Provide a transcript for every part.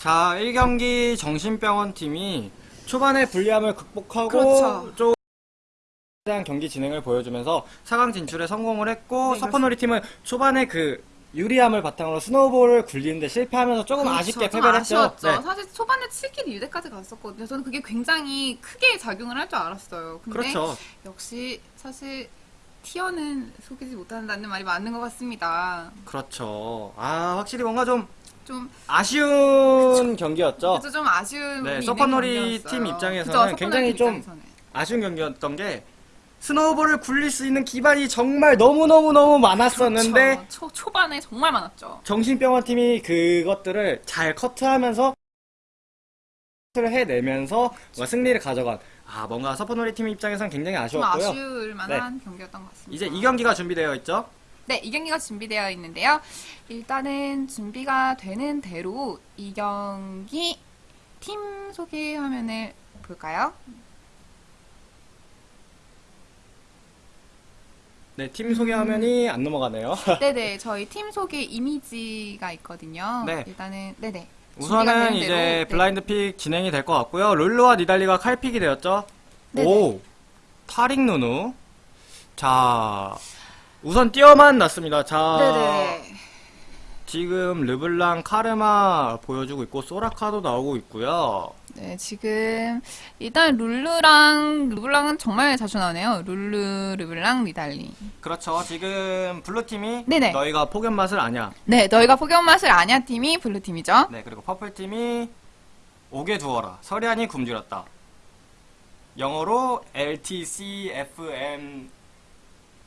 자, 1경기 정신병원 팀이 초반에 불리함을 극복하고 그렇죠. 좀 대한 경기 진행을 보여주면서 4강 진출에 성공을 했고 네, 서퍼놀이 팀은 초반에 그 유리함을 바탕으로 스노우볼을 굴리는데 실패하면서 조금 그렇죠. 아쉽게 좀 패배를 했죠. 네. 사실 초반에 7킬 유대까지 갔었거든요. 저는 그게 굉장히 크게 작용을 할 줄 알았어요. 근데 그렇죠. 역시 사실 티어는 속이지 못한다는 말이 맞는 것 같습니다. 그렇죠. 아, 확실히 뭔가 좀 좀 아쉬운 경기였죠. 그래서 좀 아쉬운 네, 서퍼놀이. 팀 입장에서는 서퍼놀이 굉장히 팀좀 입장에서는. 아쉬운 경기였던 게 스노우볼을 굴릴 수 있는 기반이 정말 너무너무너무 많았었는데 그렇죠. 초, 초반에 정말 많았죠. 정신병원 팀이 그것들을 잘 커트하면서 커트를 해내면서 뭔가 승리를 가져간 아 뭔가 서퍼놀이 팀 입장에서는 굉장히 좀 아쉬웠고요. 아쉬울 만한 경기였던 것 같습니다. 이제 이 경기가 준비되어 있죠. 네, 이 경기가 준비되어 있는데요. 일단은 준비가 되는 대로 이 경기 팀 소개 화면을 볼까요? 네, 팀 소개 화면이 안 넘어가네요. 네네, 저희 팀 소개 이미지가 있거든요. 네. 일단은, 네네. 우선은 이제 대로, 네. 블라인드 픽 진행이 될 것 같고요. 룰루와 니달리가 칼픽이 되었죠. 네네. 오, 타릭 누누. 자, 우선 뛰어만 났습니다. 자, 네네. 지금 르블랑 카르마 보여주고 있고 소라카도 나오고 있고요. 네, 지금, 일단 룰루랑, 르블랑은 정말 자주 나오네요. 룰루, 르블랑, 니달리. 그렇죠. 지금 블루 팀이 네네. 너희가 폭염 맛을 아냐. 네, 너희가 폭염 맛을 아냐 팀이 블루 팀이죠. 네, 그리고 purple 팀이 오게 두어라. 서리안이 굶주렸다. 영어로 LTCFM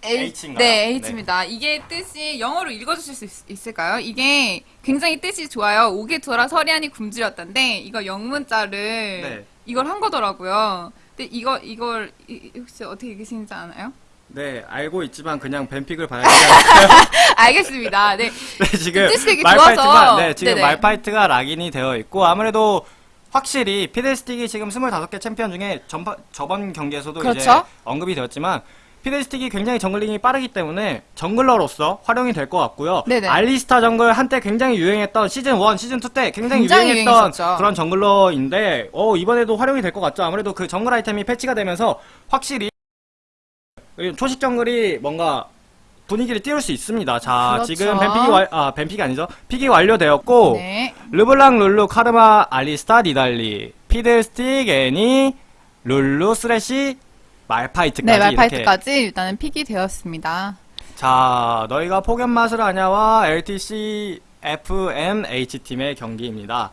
H인가요? 네, H입니다. 이게 뜻이 영어로 읽어주실 수 있, 을까요 이게 굉장히 뜻이 좋아요. 오게 두어라 서리안이 굶주렸다인데 이거 영문자를 네. 이걸 한 거더라고요. 근데 이거 이걸 이- 혹시 어떻게 읽으시는지 아나요? 네, 알고 있지만 그냥 뱀픽을 봐야 되지 않을까요? 알겠습니다. 네, 네, 지금 말파이트가. 네, 지금 네네. 말파이트가 lock in이 되어 있고 아무래도 확실히 피델스틱이 지금 25개 챔피언 중에 전파, 저번 경기에서도 이제 그렇죠. 언급이 되었지만 피델스틱이 굉장히 정글링이 빠르기 때문에 jungler로서 활용이 될 것 같고요. 네네. 알리스타 정글 한때 굉장히 유행했던 시즌 1, 시즌 2 때 굉장히, 굉장히 유행했던 유행했었죠. 그런 jungler인데 어, 이번에도 활용이 될 것 같죠. 아무래도 그 정글 아이템이 패치가 되면서 확실히 초식 정글이 뭔가 분위기를 띄울 수 있습니다. 자, 그렇죠. 지금 ban pick이 완, 아, ban pick이 아니죠. pick이 완료되었고, 네, 르블랑, 룰루, 카르마, 알리스타, 니달리, 피들스틱, 애니, 룰루, 스레시, 말파이트까지. 네 이렇게. 말파이트까지 일단은 pick이 되었습니다. 자, 너희가 폭염 맛을 아냐와 LTC, FMH팀의 경기입니다.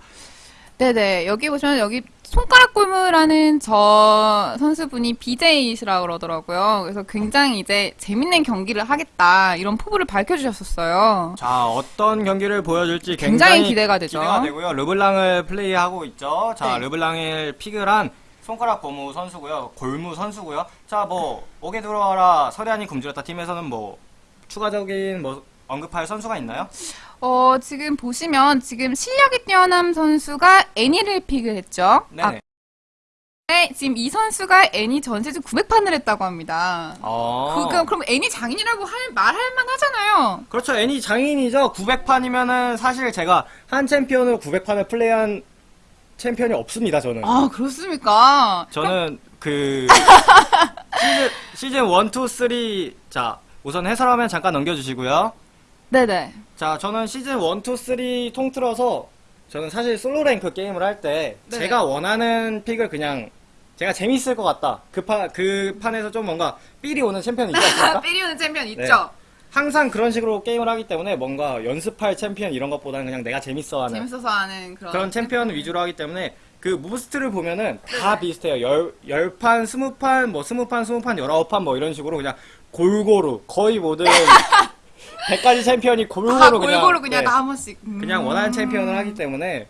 네네 여기 보시면 여기 손가락 골무라는 저 선수분이 BJ시라고 그러더라고요. 그래서 굉장히 이제 재밌는 경기를 하겠다 이런 포부를 밝혀주셨었어요. 자, 어떤 경기를 보여줄지 굉장히 굉장히, 기대가 되죠. 기대가 되고요. 르블랑을 플레이하고 있죠. 자, 네. 르블랑을 픽을 한 손가락 고무 선수고요. 골무 선수고요. 자, 뭐 오게 들어와라 서리안이 굶주렸다 팀에서는 뭐 추가적인 뭐 언급할 선수가 있나요? 어 지금 보시면 지금 실력이 뛰어난 선수가 애니를 픽을 했죠. 네. 아, 네, 지금 이 선수가 애니 전세주 900판을 했다고 합니다. 어. 그럼 그럼 애니 장인이라고 할 말할 만 하잖아요. 그렇죠. 애니 장인이죠. 900판이면은 사실 제가 한 챔피언으로 900판을 플레이한 챔피언이 없습니다. 저는. 아 그렇습니까? 저는 그 시즌 시즌 1, 2, 3 자, 우선 해설하면 잠깐 넘겨 주시고요. 네네. 자, 저는 시즌 1, 2, 3 통틀어서 저는 사실 솔로 랭크 게임을 할때 네. 제가 원하는 픽을 그냥 제가 재밌을 것 같다. 그, 파, 그 판에서 좀 뭔가 feel이 오는 챔피언이 있지 않습니까? feel이 오는 챔피언 네. 있죠. 항상 그런 식으로 게임을 하기 때문에 뭔가 연습할 챔피언 이런 것보다는 그냥 내가 재밌어 하는 재밌어서 하는 그런 그런 챔피언 위주로 하기 때문에 그 most를 보면은 다 비슷해요. 열, 열 판, 스무 판, 뭐 스무 판, 스무 판, 열아홉 판 뭐 이런 식으로 그냥 골고루 거의 모든 100가지 챔피언이 골고루 다 그냥 골고루 그냥 네, 다 한 번씩 음. 그냥 원하는 챔피언을 하기 때문에.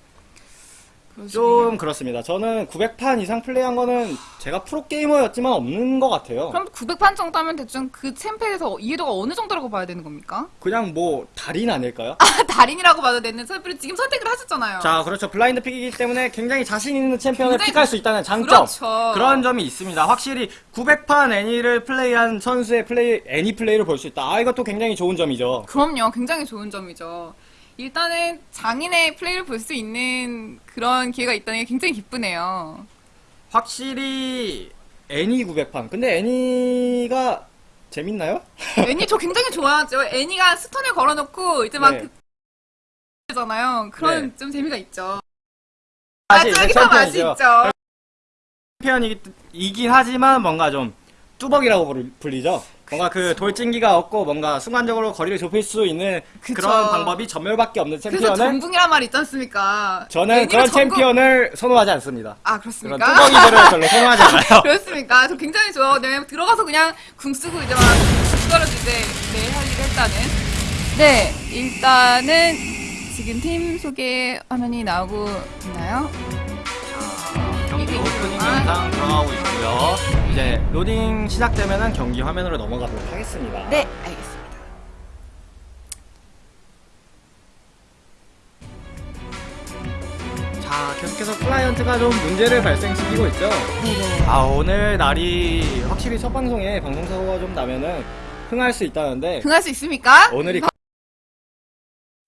좀 그렇습니다. 저는 900판 이상 플레이한 거는 제가 프로게이머였지만 없는 것 같아요. 그럼 900판 정도 하면 대충 그 champ에서 이해도가 어느 정도라고 봐야 되는 겁니까? 그냥 뭐 달인 아닐까요? 아, 달인이라고 봐도 되는 champ를 지금 선택을 하셨잖아요. 자, 그렇죠. blind pick이기 때문에 굉장히 자신 있는 챔피언을 굉장히 pick할 수 있다는 장점. 그렇죠. 그런 점이 있습니다. 확실히 900판 애니를 플레이한 선수의 플레이, 애니 플레이를 볼 수 있다. 아, 이것도 굉장히 좋은 점이죠. 그럼요. 굉장히 좋은 점이죠. 일단은 장인의 플레이를 볼 수 있는 그런 기회가 있다는 게 굉장히 기쁘네요. 확실히 애니 900판. 근데 애니가 재밌나요? 애니 저 굉장히 좋아하죠. 애니가 스톤을 걸어놓고 이제 막 네. 그... 잖아요. 그런 네. 좀 재미가 있죠. 사실 아, 더 맛이. 있죠. 챔피언이긴 하지만 뭔가 좀 뚜벅이라고 불리죠. 뭔가 그 돌진기가 없고 뭔가 순간적으로 거리를 좁힐 수 있는 그쵸. 그런 방법이 전멸밖에 없는 그래서 챔피언은 전붕이란 말이 있지 않습니까? 저는 그런 전국- 챔피언을 선호하지 않습니다. 아 그런 그렇습니까? 뚜벅이들을 별로 선호하지 않아요. 그렇습니까? 저 굉장히 좋아. 왜냐면 들어가서 그냥 궁 쓰고 이제 막 그거를 이제 네, 할 일을 했다는. 네, 일단은 지금 팀 소개 화면이 나오고 있나요? 있구나. 영상 들어가고 있고요. 이제 로딩 시작되면은 경기 화면으로 넘어가도록 하겠습니다. 네, 알겠습니다. 자, 계속해서 클라이언트가 좀 문제를 발생시키고 있죠. 네네. 아, 오늘 날이 확실히 첫 방송에 방송사고가 좀 나면은 흥할 수 있다는데 흥할 수 있습니까? 오늘이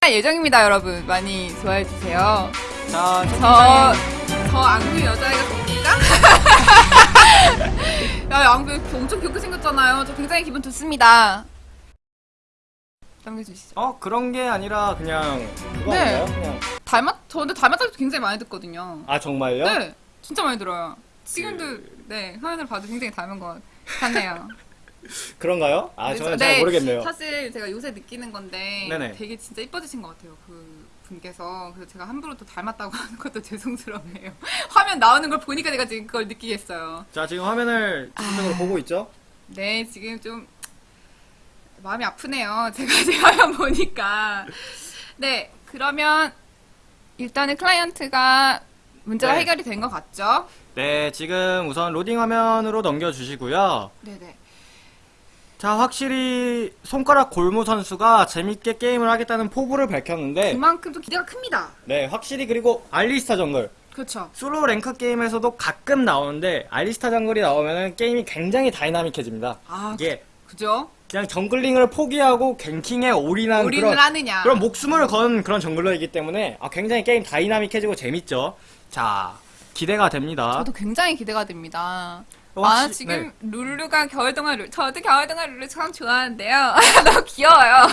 예정입니다, 여러분. 많이 좋아해 주세요. 자, 저, 저 앙구 여자애가 됩니까? 야, 앙구 엄청 귀엽게 생겼잖아요. 저 굉장히 기분 좋습니다. 남겨주시죠. 어 그런 게 아니라 그냥 그거 네. 아닌가요? 그냥 닮았, 저는 닮았다고 굉장히 많이 듣거든요. 아 정말요? 네, 진짜 많이 들어요. 지금도, 네, 화면을 봐도 굉장히 닮은 것 같네요. 그런가요? 아 그래서- 저는 네, 잘 모르겠네요. 사실 제가 요새 느끼는 건데 네네. 되게 진짜 이뻐지신 것 같아요. 그 분께서. 그래서 제가 함부로 또 닮았다고 하는 것도 죄송스럽네요. 화면 나오는 걸 보니까 내가 지금 그걸 느끼겠어요. 자 지금 화면을 아. 지속적으로 보고 있죠? 네, 지금 좀 마음이 아프네요. 제가 제 화면 보니까. 네, 그러면 일단은 클라이언트가 문제가 네. 해결이 된 것 같죠? 네 지금 우선 로딩 화면으로 넘겨주시고요. 네네. 자 확실히 손가락 골무 선수가 재밌게 게임을 하겠다는 포부를 밝혔는데 그만큼 좀 기대가 큽니다. 네 확실히 그리고 알리스타 정글 그렇죠. 솔로 랭크 게임에서도 가끔 나오는데 알리스타 정글이 나오면은 게임이 굉장히 다이나믹해집니다. 아, 이게 그죠? 그냥 jungling을 포기하고 ganking에 올인한 그런 하느냐. 그런 목숨을 건 그런 jungler이기 때문에 아, 굉장히 게임 다이나믹해지고 재밌죠. 자 기대가 됩니다. 저도 굉장히 기대가 됩니다. 어, 아, 혹시- 지금 네. 룰루가 겨울동화 룰, 저도 겨울동화 룰루 참 좋아하는데요. 너무 귀여워요.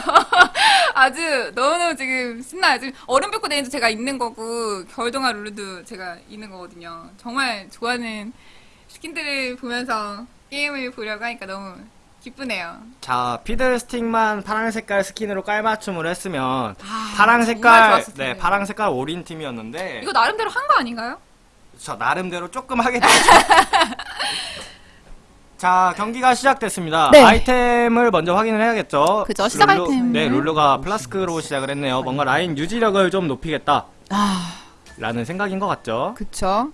아주 너무너무 지금 신나요. 지금 얼음불꽃 애니도 제가 있는 거고, 겨울동화 룰루도 제가 있는 거거든요. 정말 좋아하는 스킨들을 보면서 게임을 보려고 하니까 너무 기쁘네요. 자 피들 스틱만 파란 색깔 스킨으로 깔맞춤을 했으면 아, 파랑 색깔 네. 파랑 색깔 올인 팀이었는데 이거 나름대로 한 거 아닌가요? 저 나름대로 조금 하게 됐죠. 자 경기가 시작됐습니다. 네. 아이템을 먼저 확인을 해야겠죠. 그죠, 시작 룰루- 아이템을. 네 룰루가 플라스크로 시작을 했네요. 뭔가 라인 유지력을 좀 높이겠다. 아, 라는 생각인 것 같죠. 그쵸.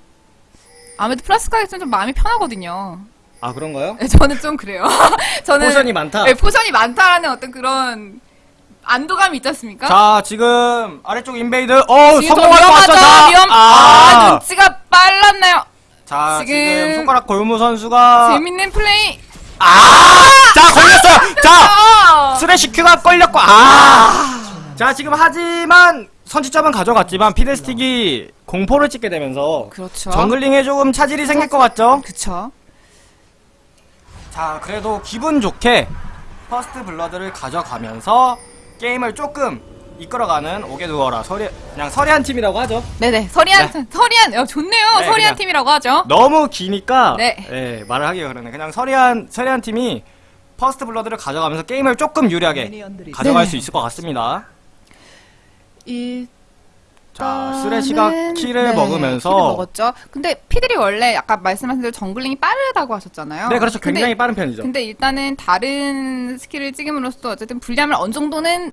아무래도 플라스크가 있으면 좀 마음이 편하거든요. 아 그런가요? 네, 저는 좀 그래요. 저는 potion이 많다. 네, potion이 많다라는 어떤 그런 안도감이 있지 않습니까? 자 지금 아래쪽 invade 어 성공할 것? 같죠? 위험. 아, 아, 눈치가 빨랐나요? 자 지금 지금, 손가락 골무 선수가 재밌는 플레이. 아자 걸렸어요. 자 어! 스레시 Q가 걸렸고 아. 자 지금 하지만 선취점은 가져갔지만 피들스틱이 공포를 찍게 되면서 그렇죠. jungling에 조금 차질이 생길 것 같죠? 그쵸. 자 그래도 기분 좋게 first blood를 가져가면서 게임을 조금 이끌어가는 오게 두어라 서리 그냥 서리한 팀이라고 하죠. 네네. 서리한, 서리한, 어, 좋네요. 네, 서리한 그냥. 팀이라고 하죠. 너무 기니까 네. 예, 말을 하기가 그러네. 그냥 서리한 서리한 팀이 first blood를 가져가면서 게임을 조금 유리하게 가져갈 네. 수 있을 것 같습니다. 일, 자, 쓰레시가 kill을 네, 먹으면서 kill을 먹었죠. 근데 피들이 원래 아까 말씀하신 대로 jungling이 빠르다고 하셨잖아요. 네, 그렇죠. 근데- 굉장히 빠른 편이죠. 근데 일단은 다른 스킬을 찍음으로써 어쨌든 불리함을 어느 정도는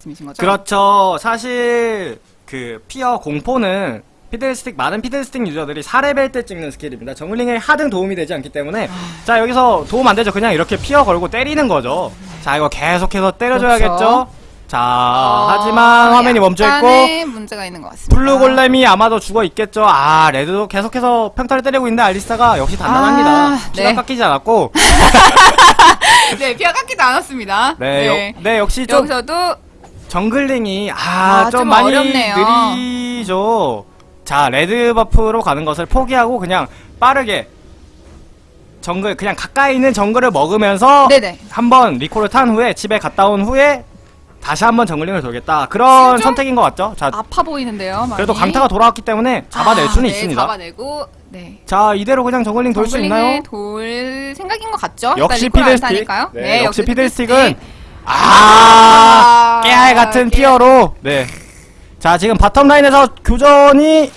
말씀이신 거죠? 그렇죠. 사실 그 fear 공포는 피들스틱 많은 피들스틱 유저들이 4레벨 때 찍는 스킬입니다. jungling에 하등 도움이 되지 않기 때문에 자 여기서 도움 안 되죠. 그냥 이렇게 fear 걸고 때리는 거죠. 자 이거 계속해서 때려줘야겠죠. 그렇죠. 자 어, 하지만 화면이 멈춰 있고 약간의 문제가 있는 것 같습니다. blue golem이 아마도 죽어 있겠죠. 아 red도 계속해서 평타를 때리고 있는데 알리스타가 역시 단단합니다. 아, 피가 네. 깎이지 않았고 네, 피가 깎이지 않았습니다. 네, 역- 네, 역시 좀 여기서도 jungling이 아, 아, 좀좀 많이 어렵네요. 느리죠. 자, red buff로 가는 것을 포기하고 그냥 빠르게 정글 그냥 가까이 있는 정글을 먹으면서 네네. 한번 리콜을 탄 후에 집에 갔다 온 후에 다시 한번 jungling을 돌겠다. 그런 선택인 것 같죠? 자, 아파 보이는데요. 많이. 그래도 강타가 돌아왔기 때문에 잡아낼 아, 수는 네, 있습니다. 잡아내고 네. 자, 이대로 그냥 jungling 돌 수 있나요? 정글링을 돌 생각인 것 같죠? 역시 피들스틱. 타니까요. 네, 역시 피들스틱. 피들스틱은 아, 아, 깨알 같은 깨- fear로 네. 자, 지금 bottom 라인에서 교전이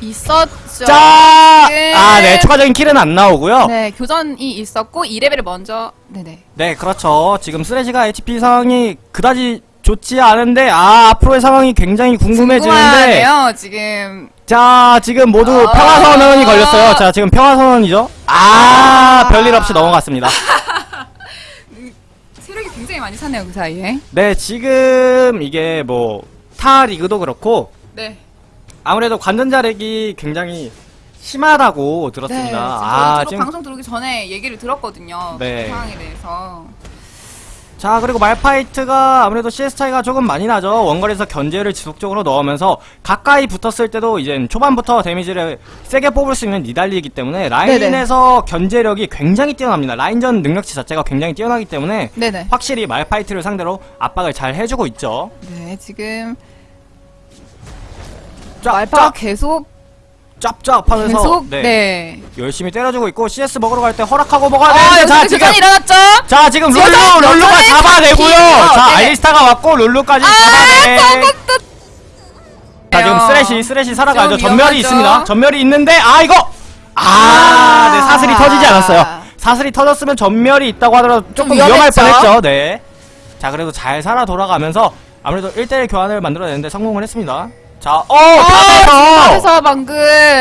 있었죠. 짜! 지금. 아, 네, 추가적인 kill은 안 나오고요. 네. 네, 교전이 있었고 2레벨을 먼저 네네. 그렇죠. 지금 쓰레시가 HP 상황이 그다지 좋지 않은데, 아, 앞으로의 상황이 굉장히 궁금해지는데, 궁금하네요. 지금 자, 지금 모두 아. 평화선언이 걸렸어요. 자, 지금 평화선언이죠. 아, 아. 별일 없이 넘어갔습니다. 굉장히 많이 찼네요 그 사이에. 네, 지금 이게 뭐, 타 리그도 그렇고, 네. 아무래도 관전 자력이 굉장히 심하다고 들었습니다. 네, 아, 아, 지금 방송 들어오기 전에 얘기를 들었거든요. 네. 그 상황에 대해서. 자 그리고 말파이트가 아무래도 CS 차이가 조금 많이 나죠. 원거리에서 견제를 지속적으로 넣으면서 가까이 붙었을 때도 이제 초반부터 데미지를 세게 뽑을 수 있는 니달리이기 때문에 라인에서 견제력이 굉장히 뛰어납니다. 라인전 능력치 자체가 굉장히 뛰어나기 때문에 네네. 확실히 말파이트를 상대로 압박을 잘 해주고 있죠. 네, 지금 짭, 말파가 계속 짭짭 하면서 계속 네, 네. 열심히 때려주고 있고 CS 먹으러 갈 때 허락하고 먹어야 아, 되는데 자 지금 일어났죠? 자 지금 룰루 룰루가 잡아내고요 자 네. 알리스타가 왔고 룰루까지 아, 잡아내 자 지금 네요. 쓰레쉬 쓰레쉬 살아가죠 좀 전멸이. 있습니다 전멸이 있는데 아 이거 아, 아. 네 사슬이 터지지 않았어요 사슬이 터졌으면 전멸이 있다고 하더라도 조금 위험할. 뻔했죠 네자 그래도 잘 살아 돌아가면서 아무래도 1대1 교환을 만들어내는데 성공을 했습니다 자 어 top에서 top에서 방금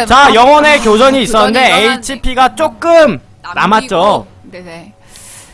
자 영혼의 교전이 교전이 있었는데 HP가 조금 남기고, 남았죠 네네.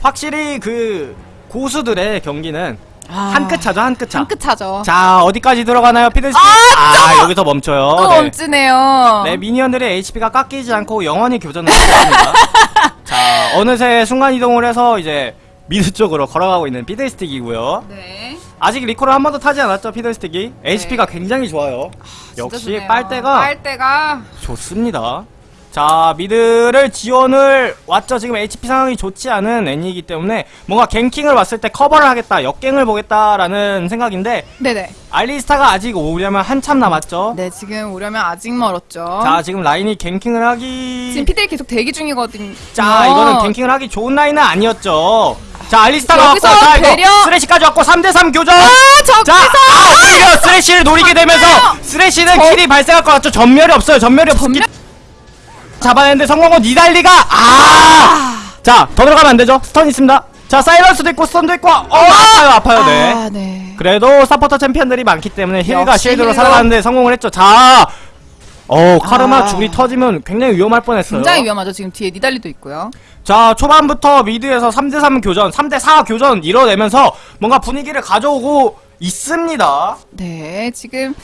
확실히 그 고수들의 경기는 아, 한끗 차죠 한 끗 차. 한 끗 차죠. 자 어디까지 들어가나요 피들스틱 아, 여기서 멈춰요 또 네. 멈추네요. 네, minion들의 HP가 깎이지 않고 영혼의 교전을 있습니다. 자, 어느새 순간 이동을 해서 이제 mid 쪽으로 걸어가고 있는 피들스틱이고요. 네. 아직 리콜을 한 번도 타지 않았죠, 피들스틱이. HP가 굉장히 좋아요. 진짜 역시 좋네요. 빨대가 빨대가 좋습니다. 자, mid를 지원을 왔죠. 지금 HP 상황이 좋지 않은 애니이기 때문에 뭔가 ganking을 왔을 때 커버를 하겠다, 역갱을 보겠다라는 생각인데 네네. 알리스타가 아직 오려면 한참 남았죠. 네, 지금 오려면 아직 멀었죠. 자, 지금 라인이 ganking을 하기 지금 피들 계속 대기 중이거든요. 자, 이거는 ganking을 하기 좋은 라인은 아니었죠. 자, 알리스타가 왔고, 자, 이거 배려! 쓰레쉬까지 왔고, 3대3 교전! 아, 자, 아, 오히려 쓰레쉬를 노리게 되면서. 쓰레쉬는 저- kill이 발생할 것 같죠? 점멸이 없어요, 점멸이 없기 점멸- 잡아냈는데 성공은 니달리가, 아! 자, 더 들어가면 안 되죠? stun 있습니다. 자, silence도 있고, stun도 있고, 어, 아파요, 아파요, 네. 아, 네. 그래도 서포터 챔피언들이 많기 때문에 heal과 shield로. 살아가는데 성공을 했죠. 자, 어, 카르마 아. 줄이 터지면 굉장히 위험할 뻔했어요. 굉장히 위험하죠. 지금 뒤에 니달리도 있고요. 자, 초반부터 mid에서 3대3 교전, 3대4 교전 이뤄내면서 뭔가 분위기를 가져오고 있습니다. 네, 지금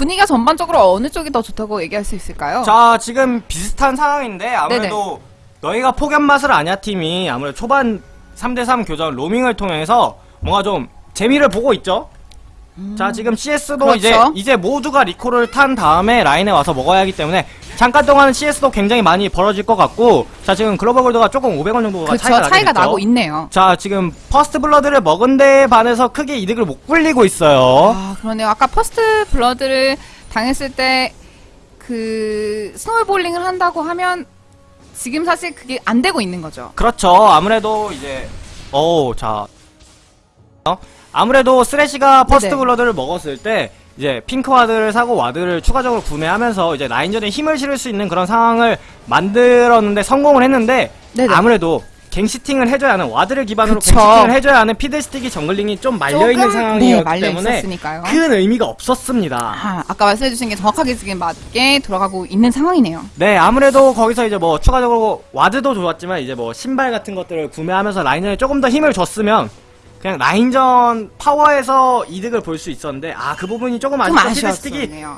분위기가 전반적으로 어느 쪽이 더 좋다고 얘기할 수 있을까요? 자, 지금 비슷한 상황인데 아무래도 너희가 폭염 맛을 아냐 팀이 아무래도 초반 3대3 교전 로밍을 통해서 뭔가 좀 재미를 보고 있죠. 자, 지금 CS도 그렇죠. 이제 이제 모두가 리콜을 탄 다음에 라인에 와서 먹어야 하기 때문에 잠깐 동안은 CS도 굉장히 많이 벌어질 것 같고 자, 지금 글로벌 골드가 조금 500원 정도가 그렇죠. 차이가, 차이가. 나고 있네요. 자, 지금 first blood를 먹은 데에 반해서 크게 이득을 못 굴리고 있어요. 아, 그러네요. 아까 first blood를 당했을 때 그 snowballing을 한다고 하면 지금 사실 그게 안 되고 있는 거죠. 그렇죠. 아무래도 이제 어, 자. 어? 아무래도 쓰레쉬가 first 네네. blood를 먹었을 때 이제 핑크 ward를 사고 ward를 추가적으로 구매하면서 이제 라인전에 힘을 실을 수 있는 그런 상황을 만들었는데 성공을 했는데 네네. 아무래도 갱 setting을 해줘야 하는 ward를 기반으로 그쵸. 갱 setting을 해줘야 하는 피들스틱이 jungling이 좀 말려있는 상황이었기 네, 말려 때문에 있었으니까요. 큰 의미가 없었습니다. 아, 아까 말씀해주신 게 정확하게 지금 맞게 돌아가고 있는 상황이네요. 네, 아무래도 거기서 이제 뭐 추가적으로 와드도 좋았지만 이제 뭐 신발 같은 것들을 구매하면서 라인전에 조금 더 힘을 줬으면 그냥 라인전 파워에서 이득을 볼 수 있었는데 아 그 부분이 조금 좀 아쉽고 피들스틱이 아쉬웠네요.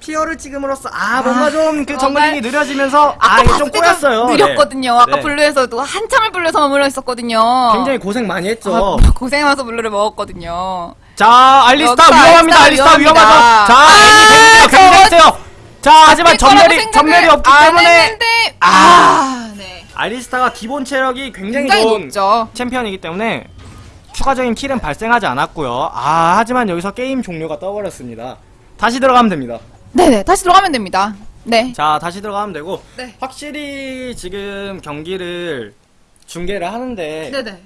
fear를 찍음으로써 아 뭔가 좀 그 뭔가- jungling이 느려지면서 아 아까 이게 좀 봤을 때도 꼬였어요. 느렸거든요. 네. 아까 네. blue에서도 한참을 blue에서 머물러 있었거든요. 굉장히 고생 많이 했죠. 아, 고생하면서 blue를 먹었거든요. 자, 알리스타 위험합니다. 알리스타 위험하죠. 자, 아, 굉장히 저거- 세요. 자, 하지만 점멸이 점멸이 없기 안 때문에 했는데, 아. 아, 네. 알리스타가 기본 체력이 굉장히, 굉장히 좋은 높죠. 챔피언이기 때문에 추가적인 킬은 발생하지 않았고요. 아, 하지만 여기서 게임 종료가 떠버렸습니다. 다시 들어가면 됩니다. 네네, 다시 들어가면 됩니다. 네. 자, 다시 들어가면 되고 네. 확실히 지금 경기를 중계를 하는데 네네.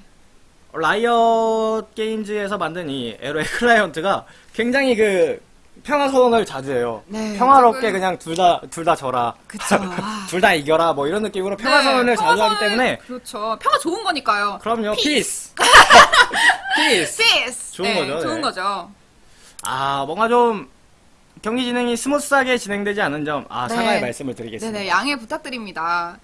라이엇 게임즈에서 만든 이 에로의 클라이언트가 굉장히 그 평화 소원을 자주 해요. 네, 평화롭게 그냥 둘 다 둘 다 져라. 그쵸. 아. 둘다 이겨라 뭐 이런 느낌으로 평화 네, 소원을 자주 하기 평화선을- 때문에 그렇죠. 평화 좋은 거니까요. 그럼요. 피스. 피스. 피스. 좋은 네, 거죠, 좋은 네. 거죠. 아, 뭔가 좀 경기 진행이 smooth하게 진행되지 않은 점, 아, 네. 사과의 말씀을 드리겠습니다. 네네, 양해 부탁드립니다.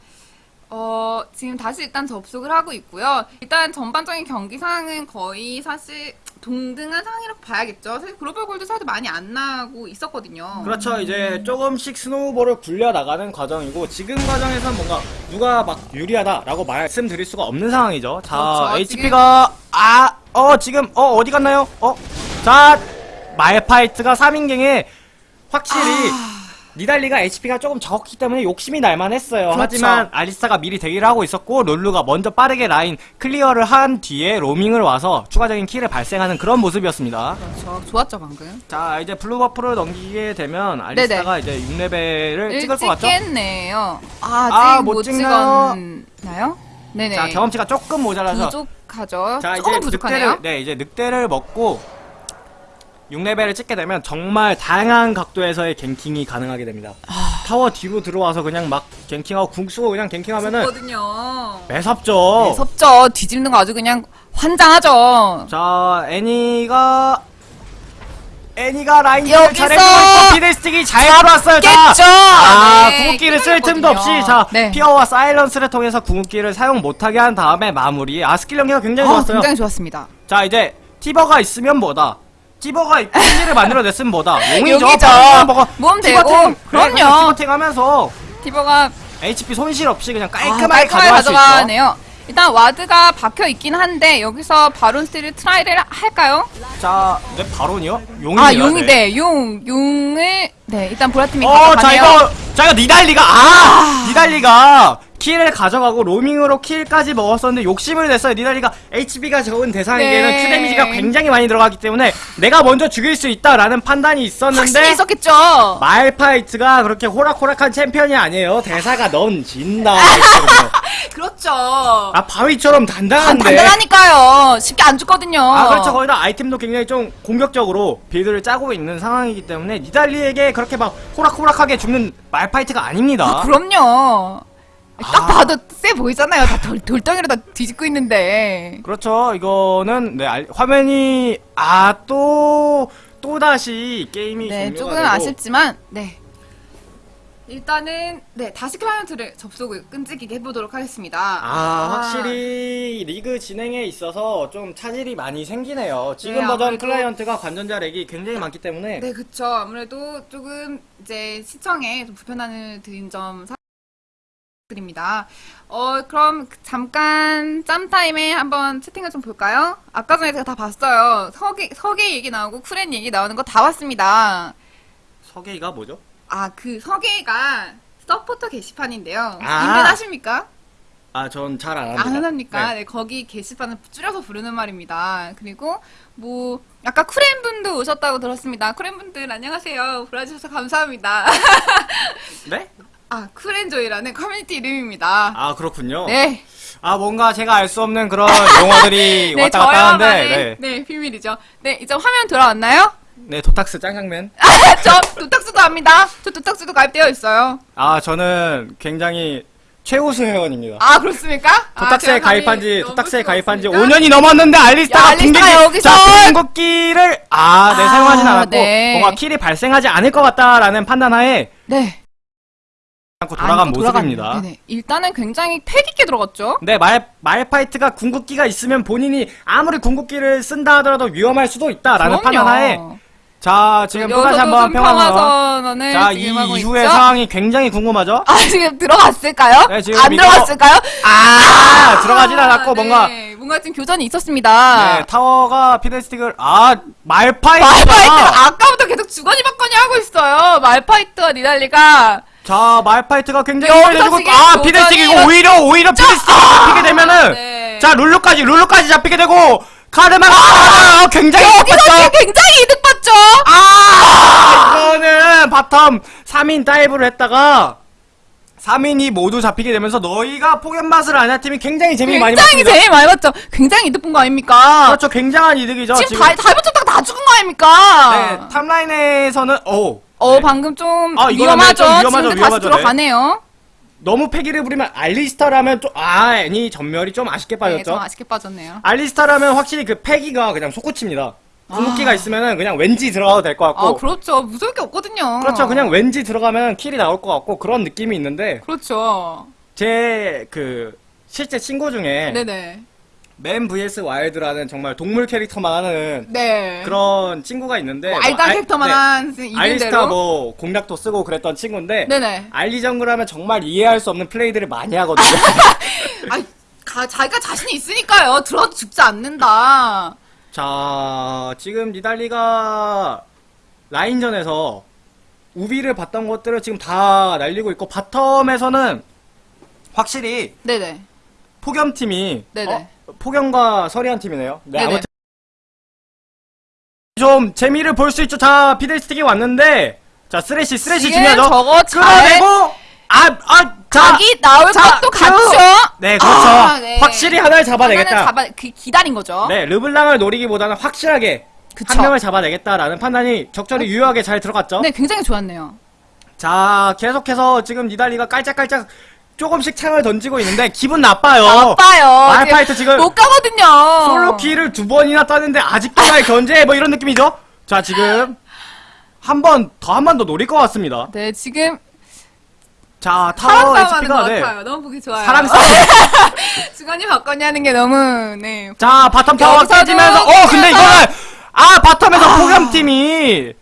어, 지금 다시 일단 접속을 하고 있고요. 일단 전반적인 경기 상황은 거의 사실 동등한 상황이라고 봐야겠죠. 사실 글로벌 골드 차도 많이 안 나고 있었거든요. 그렇죠. 이제 조금씩 snowball을 굴려 나가는 과정이고 지금 과정에선 뭔가 누가 막 유리하다라고 말씀드릴 수가 없는 상황이죠. 자, 그렇죠. HP가 아, 어 지금 어 어디 갔나요? 어, 자 말파이트가 3인갱에 확실히 아. 니달리가 HP가 조금 적었기 때문에 욕심이 날만 했어요. 그렇죠. 하지만 알리스타가 미리 대기를 하고 있었고 룰루가 먼저 빠르게 라인 clear를 한 뒤에 로밍을 와서 추가적인 kill을 발생하는 그런 모습이었습니다. 그렇죠. 좋았죠, 방금. 자 이제 blue buff를 넘기게 되면 알리스타가 이제 6레벨을 찍을 것 같죠? 찍겠네요. 아직 아, 못, 못? 찍었나요? 네네. 자 경험치가 조금 모자라서 부족하죠. 자 이제 부족하네요. 늑대를 네 이제 늑대를 먹고 6레벨을 찍게 되면 정말 다양한 각도에서의 갱킹이 가능하게 됩니다. 아. 타워 뒤로 들어와서 그냥 막 갱킹하고 궁 쓰고 그냥 갱킹하면은 거든요. 매섭죠. 무섭죠. 뒤집는 거 아주 그냥 환장하죠. 자 애니가 애니가 라인 여기서 있고 피들스틱이 잘 들어왔어요. 자. 아, 네, 궁극기를 쓸 틈도 없이. 자 네. fear와 silence를 통해서 궁극기를 사용 못하게 한 다음에 마무리. 아 스킬 연계가 굉장히 어, 좋았어요. 굉장히 좋았습니다. 자 이제 티버가 있으면 뭐다. 티버가 있고 힐을 만들어냈으면 뭐다. 용이죠. 용이죠. 몸. 되고. 네, 그럼요. 티버탱 하면서 티버가 HP 손실 없이 그냥 아, 깔끔하게 깔끔하게 수 있죠. 가져가네요. 일단 ward가 박혀 있긴 한데 여기서 바론 steal을 try를 할까요? 자, 네 바론이요? 용이요. 아 용이 네, 용 용을 네 일단 보라팀이 어, 가져가네요. 자 이거 자 이거 니달리가 아, 니달리가 킬을 가져가고 로밍으로 킬까지 먹었었는데 욕심을 냈어요. 니달리가 HP가 적은 대상에게는 네. Q 데미지가 굉장히 많이 들어가기 때문에 내가 먼저 죽일 수 있다라는 판단이 있었는데 있었겠죠. 말파이트가 그렇게 호락호락한 챔피언이 아니에요. 대사가 넌 진다. 그렇죠. 아 바위처럼 단, 단단한데. 단단하니까요. 쉽게 안 죽거든요. 아 그렇죠 거기다 아이템도 굉장히 좀 공격적으로 빌드를 짜고 있는 상황이기 때문에 니달리에게 그렇게 막 호락호락하게 죽는 말파이트가 아닙니다. 아, 그럼요. 딱 아. 봐도 세 보이잖아요. 다 돌, 돌덩이로 다 뒤집고 있는데. 그렇죠. 이거는 네, 알- 화면이 아또 또 다시 게임이 네, 조금 되고 아쉽지만, 네. 일단은, 네, 다시 클라이언트를 접속을 끈질기게 해보도록 하겠습니다. 아, 확실히 리그 진행에 있어서 좀 차질이 많이 생기네요. 지금 네, 버전 아무래도- 클라이언트가 관전자 렉이 굉장히 많기 때문에 네, 그쵸. 아무래도 조금 이제 시청에 좀 불편함을 드린 점 사드립니다. 어, 그럼 잠깐 짬타임에 한번 채팅을 좀 볼까요? 아까 전에 제가 다 봤어요. 서계, 서계 얘기 나오고 쿠렌 얘기 나오는 거 다 봤습니다. 서게가 뭐죠? 아, 그 서게가 서포터 게시판인데요. 아. 인벤하십니까? 아, 전 잘 안 합니다. 안 합니까? 네. 네. 거기 게시판을 줄여서 부르는 말입니다. 그리고 뭐 아까 쿠렌 분도 오셨다고 들었습니다. 쿠렌 분들 안녕하세요. 불러주셔서 감사합니다. 네? 아 쿠렌조이라는 커뮤니티 이름입니다. 아, 그렇군요. 네, 아, 뭔가 제가 알 수 없는 그런 용어들이 네 왔다 갔다 하는데 네. 네. 비밀이죠. 네 이제 화면 돌아왔나요? 네, 도탁스 짱장맨. 저 도탁수도 합니다. 저 도탁수도 가입되어 있어요. 아, 저는 굉장히 최우수 회원입니다. 아 그렇습니까? 아, 도탁스에 제가 가입한 지 도탁스에 가입한 지 부끄럽습니까? 5년이 넘었는데 알리스타가 궁극기 여기서! 자, 궁극기를 아, 네 아, 사용하진 않았고 네. 뭔가 킬이 발생하지 않을 것 같다라는 판단하에 네. 않고 돌아간 모습입니다. 네네. 일단은 굉장히 패기 있게 들어갔죠. 네, 말, 말파이트가 궁극기가 있으면 본인이 아무리 궁극기를 쓴다 하더라도 위험할 수도 있다라는 그럼요. 판단 하에 자, 지금 또다시 한번 좀 평화선 자, 이 이후의 있죠? 상황이 굉장히 궁금하죠? 아 지금 들어갔을까요? 네, 지금 안 이거- 들어갔을까요? 아, 들어가진 않았고 네. 뭔가 정말 지금 교전이 있었습니다. 네, 타워가 피데스틱을 아 말파이트가 말파이트가 아까부터 계속 주거니 받거니 하고 있어요. 말파이트와 니달리가 자 말파이트가 굉장히 지금 아 이거 오히려 오히려 피들스틱이 잡히게 되면은 네. 자 룰루까지 룰루까지 잡히게 되고 카르마가 아, 굉장히 여기서 바빴죠. 지금 굉장히 이득 봤죠. 아 이거는 bottom 3인 dive를 했다가 3인이 모두 잡히게 되면서 너희가 폭염 맛을 아냐 팀이 굉장히 재미 많이 굉장히 봤습니다. 제일 많이 봤죠. 굉장히 이득 본 거 아닙니까? 그렇죠 굉장한 이득이죠 지금 다, 다 붙였다가 다 죽은 거 아닙니까? 네 top라인에서는 어 어, 네. 방금 좀 아, 위험하죠. 네, 좀 위험하죠, 지금 다시 위험하죠, 네. 들어가네요. 너무 패기를 부리면 알리스타라면 좀 아 애니 전멸이 좀 아쉽게 네, 빠졌죠. 좀 아쉽게 빠졌네요. 알리스타라면 확실히 그 패기가 그냥 속구칩니다. 궁극기가 있으면은 그냥 왠지 들어가도 될 것 같고. 아, 그렇죠. 무서울 게 없거든요. 그렇죠. 그냥 왠지 들어가면 킬이 나올 것 같고 그런 느낌이 있는데 그렇죠. 제 그 실제 친구 중에 네네. 맨 vs 와일드라는 정말 동물 캐릭터만 하는 네. 그런 친구가 있는데 뭐 알다 알- 캐릭터만 네. 한 알리스타 이름대로. 뭐 공략도 쓰고 그랬던 친구인데 네네. 알리 정글 하면 정말 이해할 수 없는 플레이들을 많이 하거든요. 아, 가, 자기가 자신이 있으니까요. 들어 죽지 않는다. 자, 지금 니달리가 라인전에서 우비를 봤던 것들을 지금 다 날리고 있고 바텀에서는 확실히 네네. 폭염팀이 네네. 어? 폭염과 서리한 팀이네요. 네, 네네. 아무튼 좀 재미를 볼 수 있죠. 자, 피델스틱이 왔는데 자, 쓰레쉬, 쓰레쉬 중요하죠. 저거 잘 끌어내고 아, 아, 자, 각이 나올 자, 것도 그- 같죠. 네, 그렇죠. 아, 네. 확실히 하나를 잡아내겠다. 잡아 그 기다린 거죠. 네, 르블랑을 노리기보다는 확실하게 그쵸. 한 명을 잡아내겠다라는 판단이 적절히 유효하게 잘 들어갔죠. 네, 굉장히 좋았네요. 자, 계속해서 지금 니달리가 깔짝깔짝 조금씩 창을 던지고 있는데 기분 나빠요. 나빠요. 말파이트 지금 못 가거든요. 솔로 키를 두 번이나 따는데 아직도 날 견제 뭐 이런 느낌이죠? 자, 지금 한 번 더 한 번 더 노릴 것 같습니다. 네, 지금 자, 타워 HP가 네. 같아요. 너무 보기 좋아요. 사랑 싸움. 주거니 받거니 하는 게 너무 네. 자, bottom 타워 깨지면서 어, 근데 이거는 아, bottom에서 폭염팀이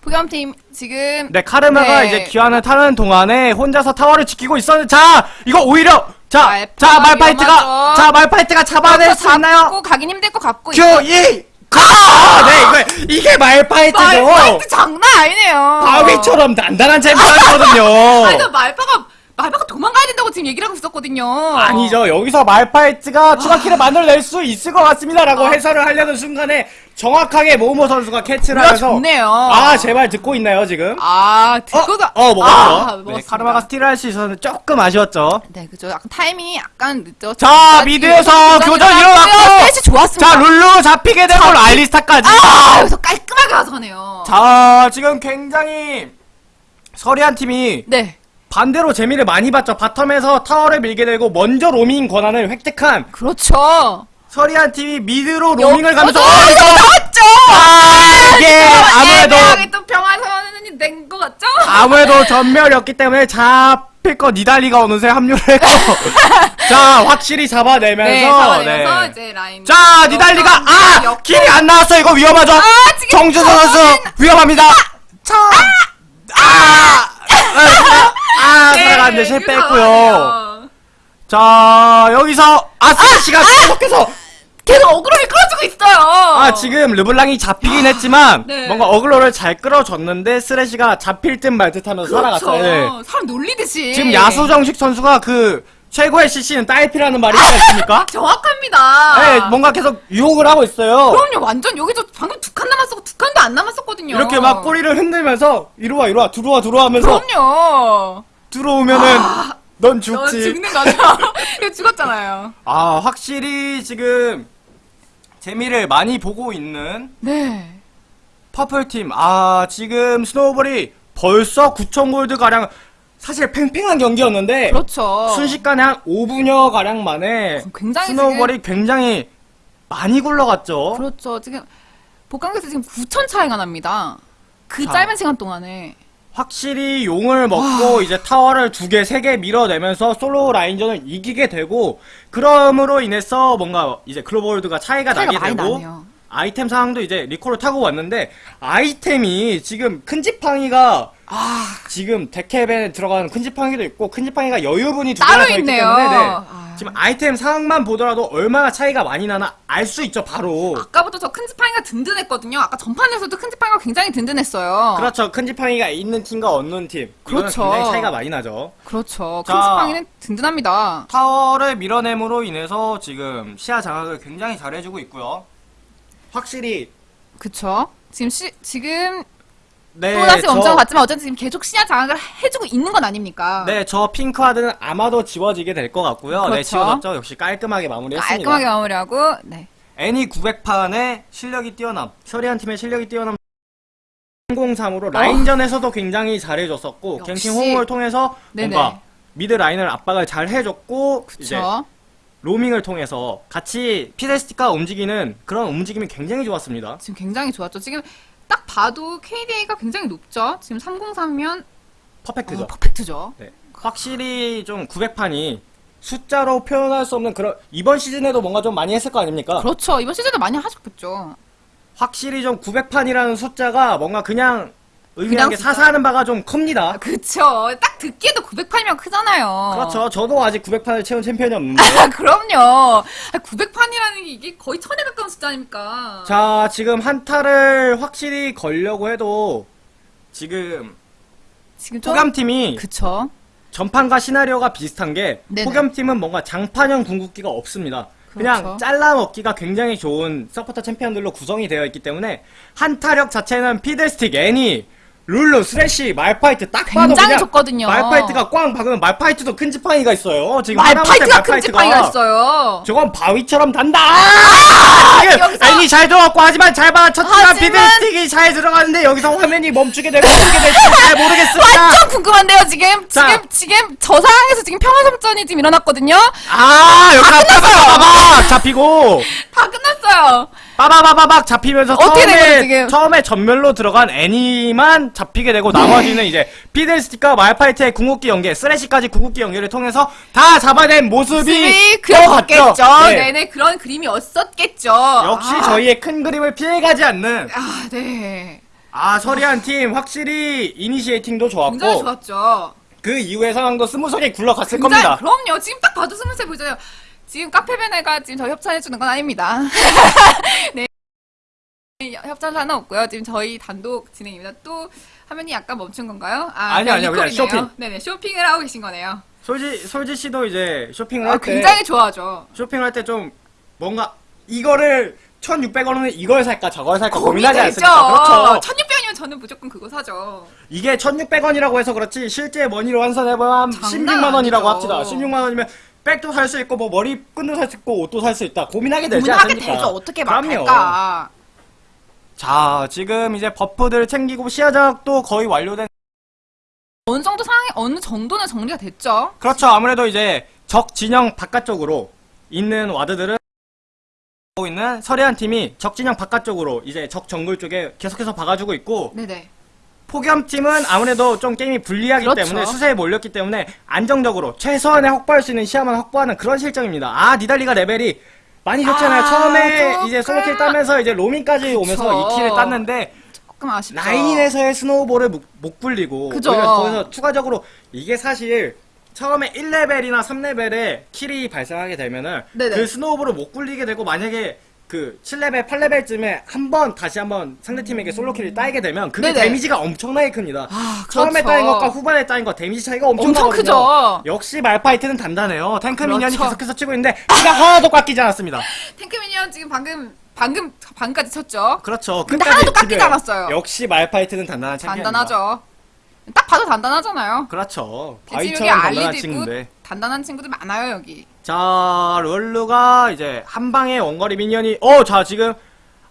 폭염팀 지금 네, 카르마가 네. 이제 귀환을 타는 동안에 혼자서 타워를 지키고 있었는데, 자, 이거 오히려, 자, 자, 말파이트가. 자, 말파이트가 잡아낼 수 있나요? 가긴 힘들 것 같고 Q, E, 가! 네, 이거, 이게 말파이트죠. 말파이트 장난 아니네요. 바위처럼 단단한 챔피언이거든요. 아니, 나 말파가 말파가 도망가야 된다고 지금 얘기를 하고 있었거든요. 아니죠. 여기서 말파이트가 추가 kill을 만들어낼 수 있을 것 같습니다 라고 아. 해설을 하려는 순간에 정확하게 모모 선수가 캐치를 하면서 좋네요. 아, 제발 듣고 있나요, 지금? 아, 듣고도 어, 어, 먹었죠. 아, 네. 카르마가 스틸을 할 수 있어서 조금 아쉬웠죠. 네, 그죠. 약간 타이밍이 약간 늦죠. 자, mid에서 교전 일어났고! 셋이 좋았습니다. 자, 룰루 잡히게 되고 알리스타까지. 아, 여기서 깔끔하게 가져가네요. 자, 지금 굉장히 서리한 팀이 네, 반대로 재미를 많이 봤죠. bottom에서 타워를 밀게 되고 먼저 로밍 권한을 획득한 그렇죠. 서리한 팀이 mid로 로밍을 가면서 어, 어, 나왔죠. 아, 이게 아무래도 애매하게 또 평화선언이 된 것 같죠? 아무래도 전멸이었기 때문에 잡힐 거 니달리가 어느새 합류를 했고 자, 확실히 잡아내면서 네, 잡아내면서 네. 이제 라인. 자, 니달리가 아 역- 길이 안 나왔어 이거 위험하죠. 지금 정준서 선수 위험합니다. 자, 아, 아, 네, 살아갔는데 그 실패했고요. 자, 여기서 아스카 씨가 계속해서 계속 어그로를 끌어주고 있어요. 아 지금 르블랑이 잡히긴 했지만 네. 뭔가 어글로를 잘 끌어줬는데 쓰레쉬가 잡힐 듯 말 듯하면서 그렇죠. 살아갔어요. 네. 사람 놀리듯이. 지금 야수정식 선수가 그 최고의 CC는 딸피라는 말이 있지 않습니까? 정확합니다. 네, 뭔가 계속 유혹을 하고 있어요. 그럼요, 완전 여기서 방금 두 칸 남았었고 두 칸도 안 남았었거든요. 이렇게 막 꼬리를 흔들면서 이리 와 이리 와 들어와 들어와 하면서 그럼요. 들어오면은 넌너 죽지. 죽는 거죠. 이거 죽었잖아요. 아 확실히 지금 재미를 많이 보고 있는 네. purple팀. 아 지금 snowball이 벌써 9천 골드 가량 사실 팽팽한 경기였는데 그렇죠. 순식간에 한 5분여 가량 만에 굉장히 snowball이 굉장히 많이 굴러갔죠. 그렇죠. 지금 복강에서 지금 9천 차이가 납니다. 그 자. 짧은 시간 동안에. 확실히 용을 먹고 이제 타워를 두 개, 세 개 밀어내면서 솔로 라인전을 이기게 되고 그럼으로 인해서 뭔가 이제 global gold가 차이가, 차이가 나게 많이 되고 나네요. 아이템 상황도 이제 리콜을 타고 왔는데 아이템이 지금 큰 지팡이가 아, 지금 데캡에 들어가는 큰 지팡이도 있고 큰 지팡이가 여유분이 두 개나 더 있기 있네요. 때문에 네. 아. 지금 아이템 상황만 보더라도 얼마나 차이가 많이 나나 알 수 있죠 바로 아까부터 저 큰 지팡이가 든든했거든요. 아까 전판에서도 큰 지팡이가 굉장히 든든했어요. 그렇죠 큰 지팡이가 있는 팀과 없는 팀 그렇죠. 굉장히 차이가 많이 나죠 그렇죠. 큰 자. 지팡이는 든든합니다. 타워를 밀어냄으로 인해서 지금 시야 장악을 굉장히 잘해주고 있고요 확실히 그쵸. 지금 시, 지금 네, 또 다시 저- 엄청 봤지만 어쨌든 지금 계속 시야 장악을 해주고 있는 건 아닙니까? 네, 저 핑크하드는 아마도 지워지게 될 것 같고요. 네, 그렇죠. 지워졌죠. 역시 깔끔하게 마무리했습니다. 깔끔하게 마무리하고, 네. 애니 900판의 실력이 뛰어남, 셔리한 팀의 실력이 뛰어남 303으로 라인전에서도 굉장히 잘해줬었고, 어. 역시. 갱킹 호응을 통해서 네네. 뭔가 미드 라인을 압박을 잘 해줬고, 이제 그쵸. 로밍을 통해서 같이 피데스티가 움직이는 그런 움직임이 굉장히 좋았습니다. 지금 굉장히 좋았죠. 지금 딱 봐도 KDA가 굉장히 높죠. 지금 303면 퍼펙트죠. 어, 퍼펙트죠. 네. 확실히 좀 900판이 숫자로 표현할 수 없는 그런 이번 시즌에도 뭔가 좀 많이 했을 거 아닙니까? 그렇죠. 이번 시즌도 많이 하셨겠죠. 확실히 좀 900판이라는 숫자가 뭔가 그냥 그냥 의미하게 숫자. 사사하는 바가 좀 큽니다. 그쵸. 딱 듣기에도 908이면 크잖아요. 그렇죠. 저도 아직 900판을 채운 챔피언이 없는데. 아, 그럼요. 900판이라는 게 이게 거의 천에 가까운 숫자 아닙니까? 자, 지금 한타를 확실히 걸려고 해도 지금 지금 좀. 폭염팀이 그쵸. 전판과 시나리오가 비슷한 게 네네. 폭염팀은 뭔가 장판형 궁극기가 없습니다. 그냥 그렇죠. 잘라 먹기가 굉장히 좋은 서포터 챔피언들로 구성이 되어 있기 때문에 한타력 자체는 피들스틱, 애니, 룰루, 스레시, 말파이트 딱 봐도 굉장히 그냥 좋거든요. 말파이트가 꽝 박으면 말파이트도 큰 지팡이가 있어요. 지금 말파이트가 큰 지팡이가 있어요. 저건 바위처럼 단단. 지금 여기서- 애니 잘 들어갔고 하지만 잘 받아쳤지만 하지만- 피들스틱이 잘 들어가는데 여기서 화면이 멈추게 되고 어떻게 될지 잘 모르겠습니다. 완전 궁금한데요, 지금? 자. 지금, 지금 저 상황에서 지금 평화섬전이 지금 일어났거든요? 아 여기서 빠바바박 잡히고 다 끝났어요. 빠바바바박 잡히면서 처음에 지금? 처음에 전멸로 들어간 애니만 잡히게 되고 나머지는 이제 피델스틱과 말파이트의 궁극기 연계, 쓰레시까지 궁극기 연계를 통해서 다 잡아낸 모습이. 그려졌겠죠. 네. 네. 네 그런 그림이었었겠죠. 역시 아, 저희의 큰 그림을 피해가지 않는 아, 네. 아 서리한 팀 확실히 initiating도 굉장히 좋았고 좋았죠. 그 이후의 상황도 smooth하게 굴러갔을 굉장히, 겁니다. 그럼요. 지금 딱 봐도 smooth해 보이잖아요. 지금 카페베네가 지금 저 협찬해주는 건 아닙니다. 네. 협찬사는 없고요. 지금 저희 단독 진행입니다. 또 화면이 약간 멈춘 건가요? 아, 아니요, 아니요. 그냥. 쇼핑. 네네, 쇼핑을 하고 계신 거네요. 솔지 솔지 씨도 이제 쇼핑을 아, 할 때 굉장히 좋아하죠. 쇼핑할 때 좀 뭔가 이거를 1,600원은 이걸 살까 저걸 살까 고민하지. 않습니까? 그렇죠. 1600원이면 저는 무조건 그거 사죠. 이게 1,600원이라고 해서 그렇지 실제 머니로 환산해보면 한 장난 16만 원이라고. 합시다. 16만 원이면 백도 살 수 있고 뭐 머리끈도 살 수 있고 옷도 살 수 있다. 고민하게 되지 고민하게 않습니까? 되죠. 어떻게. 말할까. 자 지금 이제 버프들 챙기고 시야작도 거의 완료된 어느 정도 상황이, 어느 정도는 정리가 됐죠. 그렇죠. 아무래도 이제 적 진영 바깥쪽으로 있는 ward들은 하고 있는 서리한 팀이 적 진영 바깥쪽으로 이제 적 정글 쪽에 계속해서 박아주고 있고 네네. 폭염 팀은 아무래도 좀 게임이 불리하기 그렇죠. 때문에 수세에 몰렸기 때문에 안정적으로 최소한의 확보할 수 있는 시야만 확보하는 그런 실정입니다. 아 니달리가 레벨이 많이 좋잖아요. 아, 처음에 조금. 이제 solo kill 따면서 이제 로밍까지 오면서 그쵸. 2kill을 땄는데 조금 아쉽죠. 라인에서의 snowball을 못, 못 굴리고 그죠. 오히려 거기서 추가적으로 이게 사실 처음에 1레벨이나 3레벨에 kill이 발생하게 되면은 네네. 그 snowball을 못 굴리게 되고 만약에 그 7레벨, 8레벨쯤에 한 번 다시 한번 상대팀에게 solo kill을 따게 되면 그게 네네. 데미지가 엄청나게 큽니다. 아, 처음에 그렇죠. 따인 것과 후반에 따인 것 데미지 차이가 엄청 엄청나거든요. 크죠. 역시 말파이트는 단단해요. 탱크 minion이 그렇죠. 계속해서 치고 있는데 피가 하나도 깎이지 않았습니다. 탱크 minion 지금 방금, 방금, 방금까지 쳤죠. 그렇죠. 근데 하나도 깎이지 지켜요. 않았어요. 역시 말파이트는 단단한 챔피언입니다. 단단하죠. 딱 봐도 단단하잖아요. 그렇죠. 바위처럼 단단한 친구인데. 단단한 친구들 많아요 여기. 자, 룰루가 이제 한 방에 원거리 minion이 어, 자, 지금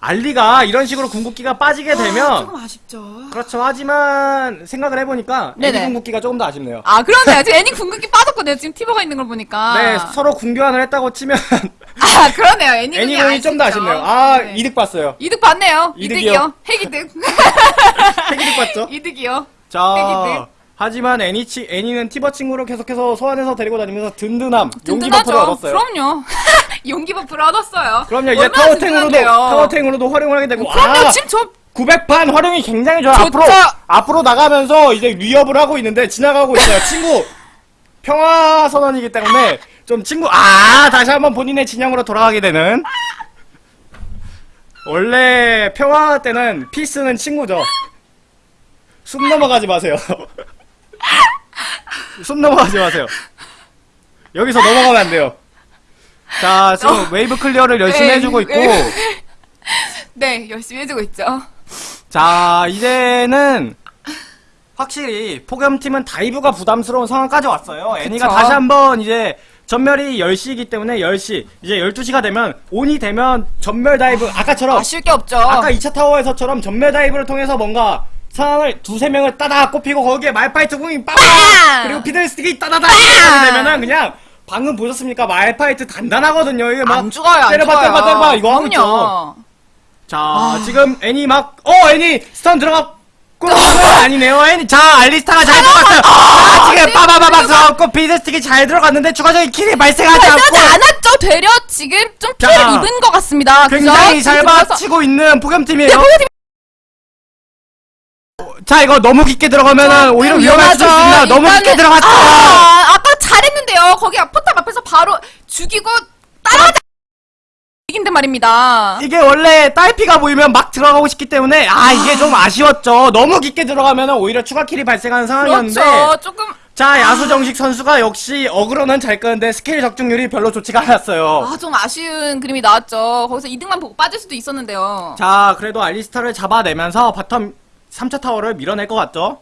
알리가 이런 식으로 궁극기가 빠지게 아, 되면 조금 아쉽죠. 그렇죠. 하지만 생각을 해보니까 애니 네네. 궁극기가 조금 더 아쉽네요. 아 그러네요. 지금 애니 궁극기 빠졌거든요. 지금 티버가 있는 걸 보니까. 네, 서로 궁교환을 했다고 치면 아 그러네요. 애니 애니 궁이 궁이 좀더 아쉽죠. 아쉽네요. 아, 네. 이득 봤어요. 이득 봤네요. 이득이요. 이득이요. 핵이득. 핵이득 봤죠? 이득이요. 자, 핵이득. 하지만 애니 치, 애니는 티버 친구를 계속해서 소환해서 데리고 다니면서 든든함, 용기. buff를 얻었어요. 그럼요. 용기 buff를 얻었어요. 그럼요, 이제 타워탱으로도. 타워탱으로도 활용을 하게 되고, 그럼요. 아! 지금 저 900판 활용이 굉장히 좋아요. 좋죠. 앞으로, 앞으로 나가면서 이제 위협을 하고 있는데 지나가고 있어요. 친구, 평화선언이기 때문에 좀 친구, 아, 다시 한번 본인의 진영으로 돌아가게 되는. 원래 평화 때는 peace는 친구죠. 숨 넘어가지 마세요. 숨 넘어가지 마세요. 여기서 넘어가면 안 돼요. 자, 지금 wave clear를 열심히 네, 해주고 있고, 네. 네, 열심히 해주고 있죠. 자, 이제는 확실히 폭염팀은 dive가 부담스러운 상황까지 왔어요. 애니가 그쵸. 다시 한번 이제 전멸이 10시이기 때문에 10시, 이제 12시가 되면 on이 되면 전멸 dive 아까처럼 아쉬울 게 없죠. 아까 2차 타워에서처럼 전멸 dive를 통해서 뭔가 상황을 두세 명을 따다 꼽히고 거기에 말파이트 궁이 빠바 빵! 그리고 피들스틱이 따다다 이렇게 되면은 그냥 방금 보셨습니까? 말파이트 단단하거든요. 이게 막안 죽어요, 안 때려봐. 때려봐 때려봐 이거 하고 있죠. 그럼요. 자, 지금 애니 막, 어, 애니 stun 들어갔고, 아니네요. 애니, 자, 알리스타가 잘 들어갔어요. 자, 지금 네, 빠바바박 써갖고 피들스틱이 잘 들어갔는데 추가적인 kill이 발생하지 않고, 발생하지 않았죠. 되려 지금 좀 자, 피해를 입은 것 같습니다. 굉장히 잘 지금 받치고 있는 폭염팀이에요. 네, 자, 이거 너무 깊게 들어가면은 오히려 위험할 수도 위험하죠. 있습니다. 너무 깊게 들어갔죠. 아, 아까 잘했는데요. 거기 포탑 앞에서 바로 죽이고 따라가자. 이긴데 말입니다. 이게 원래 딸피가 보이면 막 들어가고 싶기 때문에, 아, 이게 좀 아쉬웠죠. 너무 깊게 들어가면은 오히려 추가 kill이 발생하는 상황이었는데, 그렇죠. 조금 자, 야수정식 선수가 역시 aggro는 잘 끄는데 스킬 적중률이 별로 좋지가 않았어요. 아, 좀 아쉬운 그림이 나왔죠. 거기서 이득만 보고 빠질 수도 있었는데요. 자, 그래도 알리스타를 잡아내면서 bottom 3차 타워를 밀어낼 것 같죠?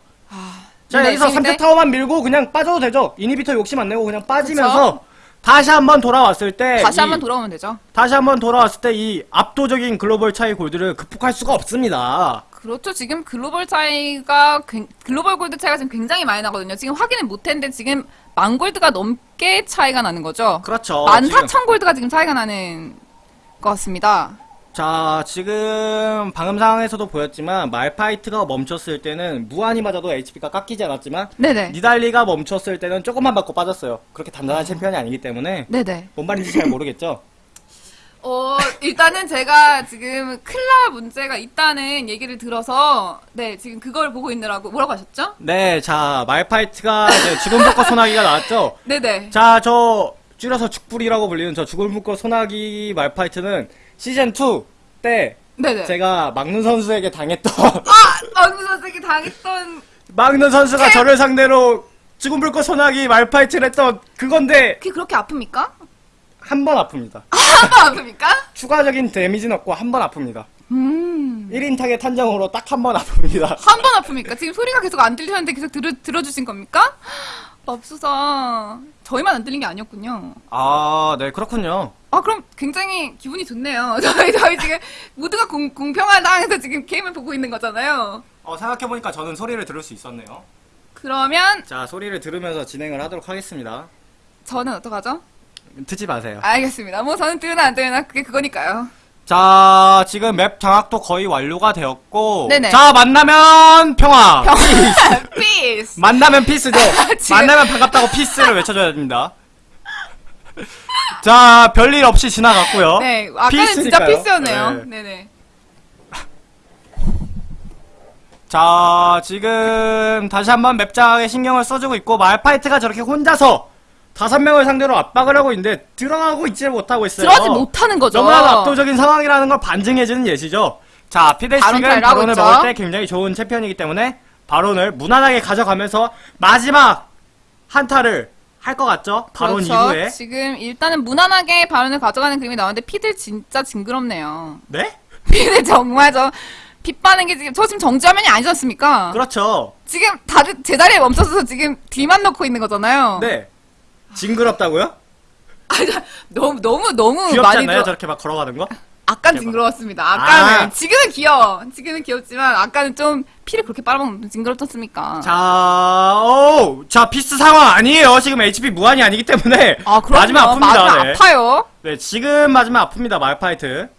자, 네, 여기서 지금 3차 이제- 타워만 밀고 그냥 빠져도 되죠? inhibitor 욕심 안 내고 그냥 빠지면서 다시 한번 돌아왔을 때 다시 이- 한번 돌아오면 되죠. 다시 한번 돌아왔을 때 이 압도적인 글로벌 차이 gold를 극복할 수가 없습니다. 그렇죠. 지금 글로벌 차이가 굉- global gold 차이가 지금 굉장히 많이 나거든요. 지금 확인은 못했는데 지금 만 골드가 넘게 차이가 나는 거죠. 그렇죠. 만 사천 골드가 지금 차이가 나는 것 같습니다. 자, 지금 방금 상황에서도 보였지만 말파이트가 멈췄을 때는 무한히 맞아도 HP가 깎이지 않았지만 네네. 니달리가 멈췄을 때는 조금만 받고 빠졌어요. 그렇게 단단한 챔피언이 아니기 때문에 네네. 뭔 말인지 잘 모르겠죠? 어, 일단은 제가 지금 클라 문제가 있다는 얘기를 들어서, 네, 지금 그걸 보고 있느라고, 뭐라고 하셨죠? 네, 자, 말파이트가 이제 죽은 벚꽃 소나기가 나왔죠? 네네. 자, 저, 줄여서 죽불이라고 불리는 저 죽은 벚꽃 소나기 말파이트는 시즌 2 때 네네. 제가 막는 선수에게 당했던, 아! 막무 선생이 당했던, 막는 선수가 네. 저를 상대로 죽은 불꽃 소나기 말파이트를 했던 그건데, 그게 그렇게 아픕니까? 한 번 아픕니다. 한번 아픕니까? 추가적인 데미지는 없고 한 번 아픕니다. 음. 1인 타겟 탄정으로 딱 한 번 아픕니다. 한 번 아픕니까? 지금 소리가 계속 안 들리는데 계속 들어, 들어주신 겁니까? 맙소사. 저희만 안 들린 게 아니었군요. 아, 네, 그렇군요. 아, 그럼 굉장히 기분이 좋네요. 저희, 저희 지금 모두가 공, 공평한 상황에서 지금 게임을 보고 있는 거잖아요. 어, 생각해보니까 저는 소리를 들을 수 있었네요. 그러면 자, 소리를 들으면서 진행을 하도록 하겠습니다. 저는 어떡하죠? 듣지 마세요. 알겠습니다. 뭐 저는 들으나 안 들으나 그게 그거니까요. 자, 지금 map 장악도 거의 완료가 되었고. 네네. 자, 만나면 평화. Peace! 만나면 peace죠. 만나면 반갑다고 peace를 외쳐줘야 됩니다. 자, 별일 없이 지나갔고요. 네, 아까는 진짜 peace니까요. peace였네요. 네. 네네. 자, 지금 다시 한번 map 장악에 신경을 써주고 있고, 말파이트가 저렇게 혼자서 다섯 명을 상대로 압박을 하고 있는데, 들어가고 있지를 못하고 있어요. 들어가지 못하는 거죠. 너무나 압도적인 상황이라는 걸 반증해주는 예시죠. 자, 바론 하고 바론을 있죠. 먹을 때 굉장히 좋은 챔피언이기 때문에 바론을 무난하게 가져가면서 마지막 한타를 할 것 같죠? 바론 그렇죠. 이후에. 지금 일단은 무난하게 발언을 가져가는 그림이 나오는데 피들 진짜 징그럽네요. 네? 피들 정말 저 빗바는 게 지금 저 지금 정지화면이 아니지 않습니까? 그렇죠. 지금 다들 제자리에 멈춰서 지금 뒤만 넣고 있는 거잖아요. 네. 징그럽다고요? 아니, 너무 너무 너무 귀엽지 많이 않나요? 들어. 저렇게 막 걸어가는 거? 아깐 대박. 징그러웠습니다. 아까는 아. 지금은 귀여워. 지금은 귀엽지만 아까는 좀 피를 그렇게 빨아먹는 징그럽지 않습니까? 자, 오, 자, peace 상황 아니에요. 지금 HP 무한이 아니기 때문에. 아 그럼 마지막 아픕니다. 마지막 네. 아파요. 네, 지금 마지막 아픕니다, 말파이트.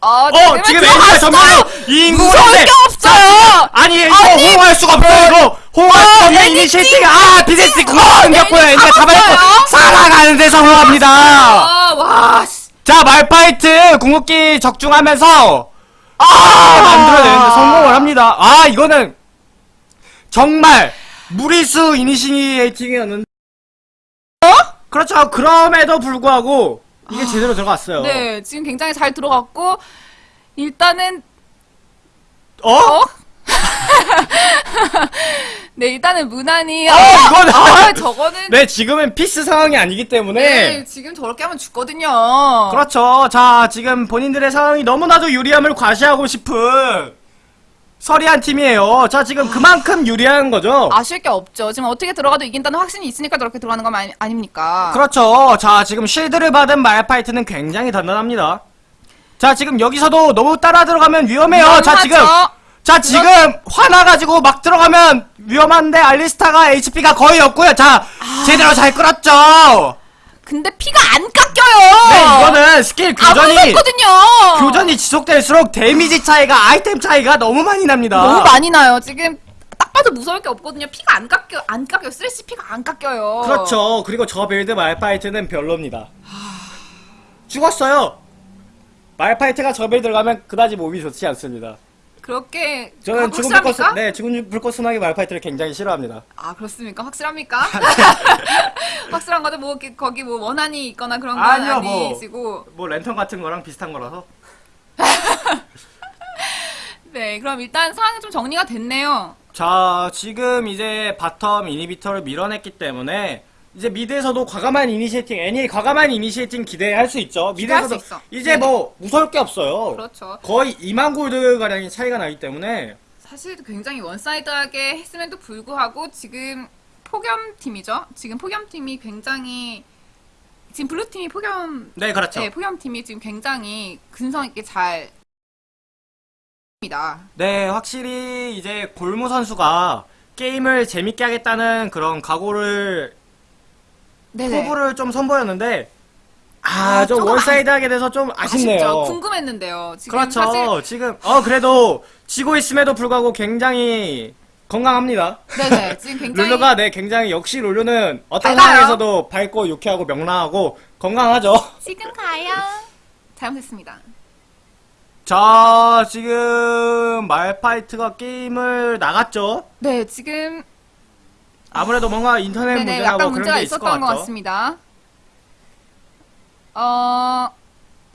아, 어, 지금 무서울 했는데. 게 없어요. 아니, 이거 아니, 호응할 수가 없어요, 이거. 호응할 수 없는 이니시티가, 아, 그거 생겼고요. 애니 애니가 잡아냈고? 살아가는 데 성공합니다. 아, 와, 씨. 자, 말파이트 궁극기 적중하면서 아, 만들어내는데 성공을 합니다. 아, 이거는 정말 무리수 이니시에이팅이었는데. 어? 그렇죠. 그럼에도 불구하고 이게 제대로 들어갔어요. 네, 지금 굉장히 잘 들어갔고 일단은 어? 어? 네, 일단은 무난히 어, 이거는- 아, 저거는 네, 지금은 피스 상황이 아니기 때문에. 네, 지금 저렇게 하면 죽거든요. 그렇죠. 자, 지금 본인들의 상황이 너무나도 유리함을 과시하고 싶은 서리한 팀이에요. 자, 지금 그만큼 유리한 거죠. 아쉬울 게 없죠. 지금 어떻게 들어가도 이긴다는 확신이 있으니까 저렇게 들어가는 거 아니, 아닙니까? 그렇죠. 자, 지금 shield를 받은 말파이트는 굉장히 단단합니다. 자, 지금 여기서도 너무 따라 들어가면 위험해요. 자, 위험하죠. 지금. 자, 지금 화나가지고 막 들어가면 위험한데 알리스타가 HP가 거의 없고요. 자, 아. 제대로 잘 끌었죠. 근데 피가 안 깎여요. 네, 이거는 스킬 안 교전이 무섭거든요. 교전이 지속될수록 damage 차이가 아이템 차이가 너무 많이 납니다. 너무 많이 나요. 지금 딱 봐도 무서울 게 없거든요. 피가 안 깎여, 안 깎여. 쓰레쉬 피가 안 깎여요. 그렇죠. 그리고 저 build 말파이트는 별로입니다. 죽었어요. 말파이트가 저 build 가면 그다지 몸이 좋지 않습니다. 그렇게 저는 확- 죽은 불꽃? 네 죽은 불꽃 순하게 말파이트를 굉장히 싫어합니다. 아 그렇습니까? 확실합니까? 확실한 거죠. 뭐 거기 뭐 원한이 있거나 그런 건 아니요, 뭐. 아니시고. 뭐 랜턴 같은 거랑 비슷한 거라서. 네, 그럼 일단 상황이 좀 정리가 됐네요. 자 지금 이제 bottom inhibitor를 밀어냈기 때문에 이제 mid에서도 과감한 initiating, 애니 과감한 initiating 기대할 수 있죠. mid에서도 수 있어. 이제 네. 뭐 무서울 게 없어요. 그렇죠. 거의 2만 골드 가량의 차이가 나기 때문에 사실 굉장히 one-side하게 했음에도 불구하고 지금 폭염 팀이죠. 지금 폭염 팀이 굉장히 지금 blue 팀이 폭염 네 그렇죠. 네, 폭염 팀이 지금 굉장히 근성 있게 잘 입니다. 네, 확실히 이제 골무 선수가 게임을 재밌게 하겠다는 그런 각오를 네네. 포부를 좀 선보였는데 아, 아, 좀 조금 one-side 하게 돼서 좀 아쉽네요. 아쉽죠. 궁금했는데요. 지금 그렇죠. 사실 지금 어 그래도 지고 있음에도 불구하고 굉장히 건강합니다. 네네 지금 굉장히 룰루가 네 굉장히 역시 룰루는 어떤 밝아요. 상황에서도 밝고 유쾌하고 명랑하고 건강하죠. 지금 가요. 잘못했습니다. 자, 지금 말파이트가 게임을 나갔죠. 네 지금 아무래도 뭔가 인터넷 네네 문제나 약간 뭐 그런 문제가 게 있을 것 것. 같습니다. 어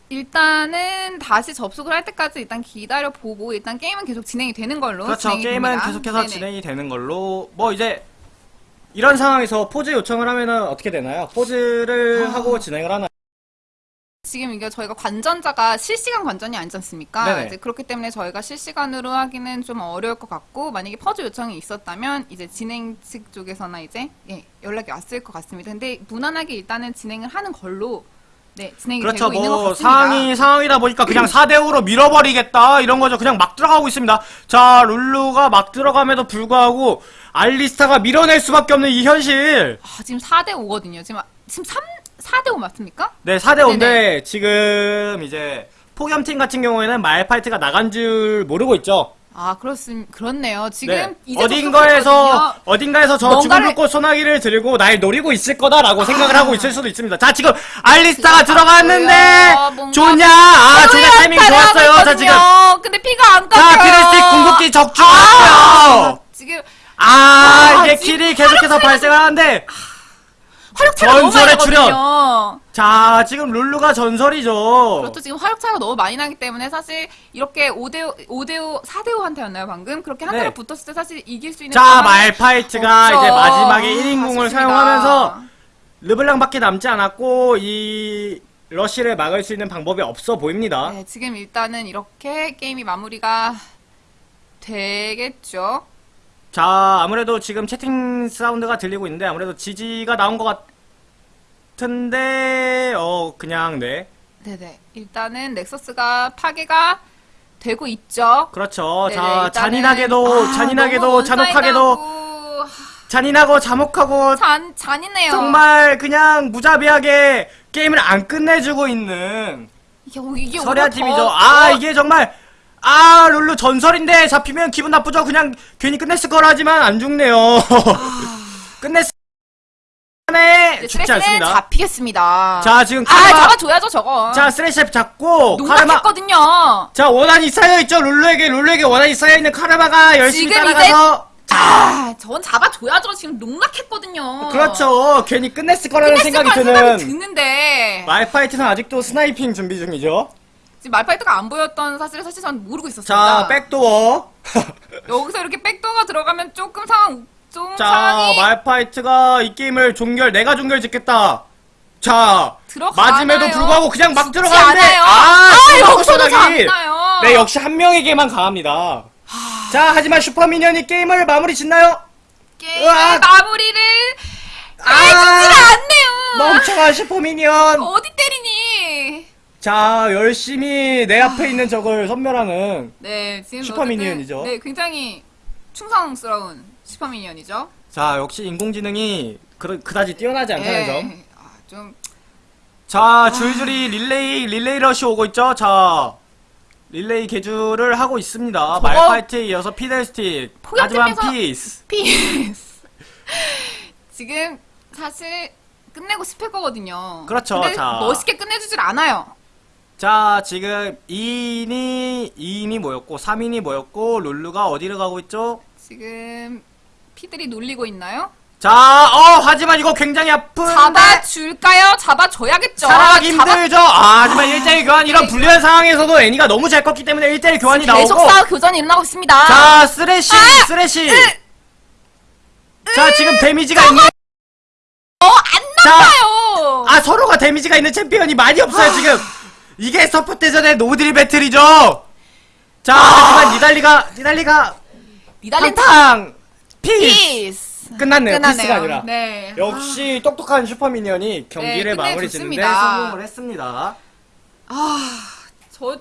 일단은 다시 접속을 할 때까지 일단 기다려 보고 일단 게임은 계속 진행이 되는 걸로 그렇죠. 게임은 됩니다. 계속해서 네네. 진행이 되는 걸로 뭐 이제 이런 상황에서 포즈 요청을 하면은 어떻게 되나요? 포즈를 아. 하고 진행을 하나요? 지금 이게 저희가 관전자가 실시간 관전이 아니지 않습니까? 네네. 이제 그렇기 때문에 저희가 실시간으로 하기는 좀 어려울 것 같고 만약에 퍼즈 요청이 있었다면 이제 진행 측 쪽에서나 이제 예, 연락이 왔을 것 같습니다. 근데 무난하게 일단은 진행을 하는 걸로 네 진행이 그렇죠. 되고 있는 것뭐 같습니다. 상황이 상황이다 보니까 그냥 4대 5로 밀어버리겠다 이런 거죠. 그냥 막 들어가고 있습니다. 자 룰루가 막 들어감에도 불구하고 알리스타가 밀어낼 수밖에 없는 이 현실. 아, 지금 4대 5거든요. 지금 지금 3 4대 5 맞습니까? 네 4대 5인데 지금 이제 폭염팀 같은 경우에는 말파이트가 나간 줄 모르고 있죠. 아 그렇습 그렇네요. 지금 네. 이제 어딘가에서. 어딘가에서 저 뭔가를- 죽은 불꽃 소나기를 들고 날 노리고 있을 거다라고 생각을 하고 있을 수도 있습니다. 자 지금 알리스타가 들어갔는데. 뭔가 좋냐? 아 좋냐 타이밍 좋았어요. 자 지금 근데 피가 안 깎여요. 자 피레스틱 궁극기 아, 적중했어요. 지금 아 아, 이게 킬이 계속해서 발생을 하는데 화력 차이가 너무 많이 전설의 출현. 나거든요. 자 지금 룰루가 전설이죠. 그렇죠. 지금 화력 차이가 너무 많이 나기 때문에 사실 이렇게 5대5, 5대5, 4대5 한테였나요, 방금? 그렇게 한 네. 붙었을 때 사실 이길 수 있는. 자 상황이 말파이트가 없죠. 이제 마지막에 아, 1인궁을 아쉽습니다. 사용하면서 르블랑밖에 남지 않았고 이 러쉬를 막을 수 있는 방법이 없어 보입니다. 네, 지금 일단은 이렇게 게임이 마무리가 되겠죠. 자 아무래도 지금 채팅 사운드가 들리고 있는데 아무래도 지지가 나온 것 같은데 어 그냥 네 네네. 일단은 넥서스가 파괴가 되고 있죠. 그렇죠. 네네, 자 잔인하게도 아, 잔인하게도 잔혹하게도 잔인하고 자목하고 잔 잔이네요. 정말 그냥 무자비하게 게임을 안 끝내주고 있는 이게 이게 오히려 팀이죠. 더- 아 더- 이게 정말 아 룰루 전설인데 잡히면 기분 나쁘죠. 그냥 괜히 끝냈을 거라 하지만 안 죽네요. 끝냈 네, 이제 죽지 않습니다. 잡히겠습니다. 자, 지금 아, 카르마. 잡아줘야죠, 저거. 자, 쓰레쉬 잡고. 농락했거든요. 자, 원한이 쌓여있죠? 룰루에게, 룰루에게 원한이 쌓여있는 카르마가 열심히 따라가서. 아, 전 잡아줘야죠. 지금 농락했거든요. 그렇죠. 괜히 끝냈을 거라는 끝냈을 생각이 드는. 생각이 드는데 말파이트는 아직도 sniping 준비 중이죠. 지금 말파이트가 안 보였던 사실을 사실 전 모르고 자, 있었습니다. Backdoor. 여기서 이렇게 backdoor가 들어가면 조금 상황 좀 자, 상황이 말파이트가 이 게임을 종결, 내가 종결 짓겠다. 자? 맞음에도 불구하고 그냥 막 들어가는데, 않아요. 아, 아, 또 여기서도 확실하게. 잡나요? 네, 역시 한 명에게만 강합니다. 자, 하지만 super minion이 게임을 마무리 짓나요? 으악! 마무리를 아! 해주질 않네요. 멍청한 super minion. 어디 때리니? 자, 열심히 내 앞에 있는 적을 섬멸하는. 네, 지금 super minion이죠. 어쨌든, 네, 굉장히 충성스러운 super minion이죠. 자, 역시 인공지능이 그, 그다지 뛰어나지 않다는 점. 네. 아, 좀 자, 줄줄이 릴레이, 릴레이 러시 오고 있죠? 자, 릴레이 계주를 하고 있습니다. 말파이트에 이어서 피들스틱. 하지만 피즈. 피즈. 지금 사실 끝내고 싶을 거거든요. 그렇죠, 자. 멋있게 끝내주질 않아요. 자, 지금 2인이, 2인이 모였고, 3인이 모였고, 룰루가 어디를 가고 있죠? 지금 피들이 놀리고 있나요? 자, 어, 하지만 이거 굉장히 아픈. 잡아줄까요? 잡아줘야겠죠. 살아가기 잡아- 힘들죠? 아, 하지만 1대1 교환, 이런 불리한 상황에서도 애니가 너무 잘 컸기 때문에 1대1 교환이 계속 나오고. 싸워 교전이 일어나고 있습니다. 자, 쓰레쉬, 아! 쓰레쉬. 자, 지금 데미지가 있는. 어, 안 자, 나와요. 아, 서로가 데미지가 있는 챔피언이 많이 없어요, 지금. 이게 서포 대전의 노드릴 배틀이죠. 자, 하지만 니달리가, 니달리가, 니달린 탕탕, 피스. 피스. 끝났네요, 끝났네요. 피스가 아니라. 네. 역시 똑똑한 슈퍼미니언이 경기를 네, 마무리 짓는데. 성공을 했습니다. 저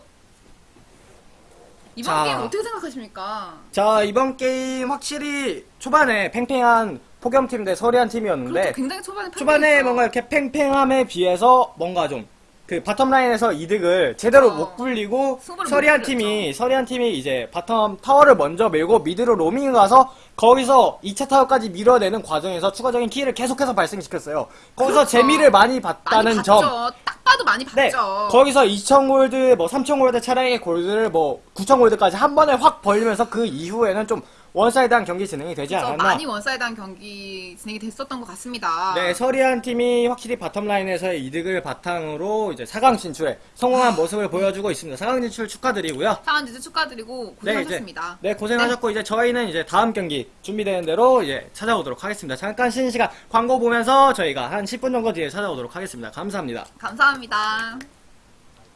이번 자. 게임 어떻게 생각하십니까? 자, 이번 게임 확실히 초반에 팽팽한 폭염팀 대 서리한 팀이었는데, 그렇죠. 굉장히 초반에 초반에. 뭔가 이렇게 팽팽함에 비해서 뭔가 좀 그 bottom 라인에서 이득을 제대로 어. 못 굴리고 승부를 서리한 못 팀이 서리한 팀이 이제 bottom 타워를 먼저 밀고 mid로 로밍 가서 거기서 2차 타워까지 밀어내는 과정에서 추가적인 kill을 계속해서 발생시켰어요. 거기서 그렇죠. 재미를 많이 많이 봤다는 봤죠. 점. 딱 봐도 많이 봤죠. 네, 거기서 2,000 골드, 뭐3,000 골드 차이의 골드를 뭐9,000 골드까지 한 번에 확 벌리면서 그 이후에는 좀 one-side한 경기 진행이 되지 그래서 않았나. 많이 one-side한 경기 진행이 됐었던 것 같습니다. 네, 서리한 팀이 확실히 bottom 라인에서의 이득을 바탕으로 이제 4강 진출에 성공한 모습을 보여주고 있습니다. 4강 진출 축하드리고요. 상한 지주 축하드리고 네, 이제 고생하셨습니다. 네, 고생하셨고 이제 저희는 이제 다음 경기 준비되는 대로 이제 찾아오도록 하겠습니다. 잠깐 쉬는 시간 광고 보면서 저희가 한 10분 정도 뒤에 찾아오도록 하겠습니다. 감사합니다. 감사합니다.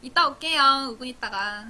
이따 올게요. 5분 있다가.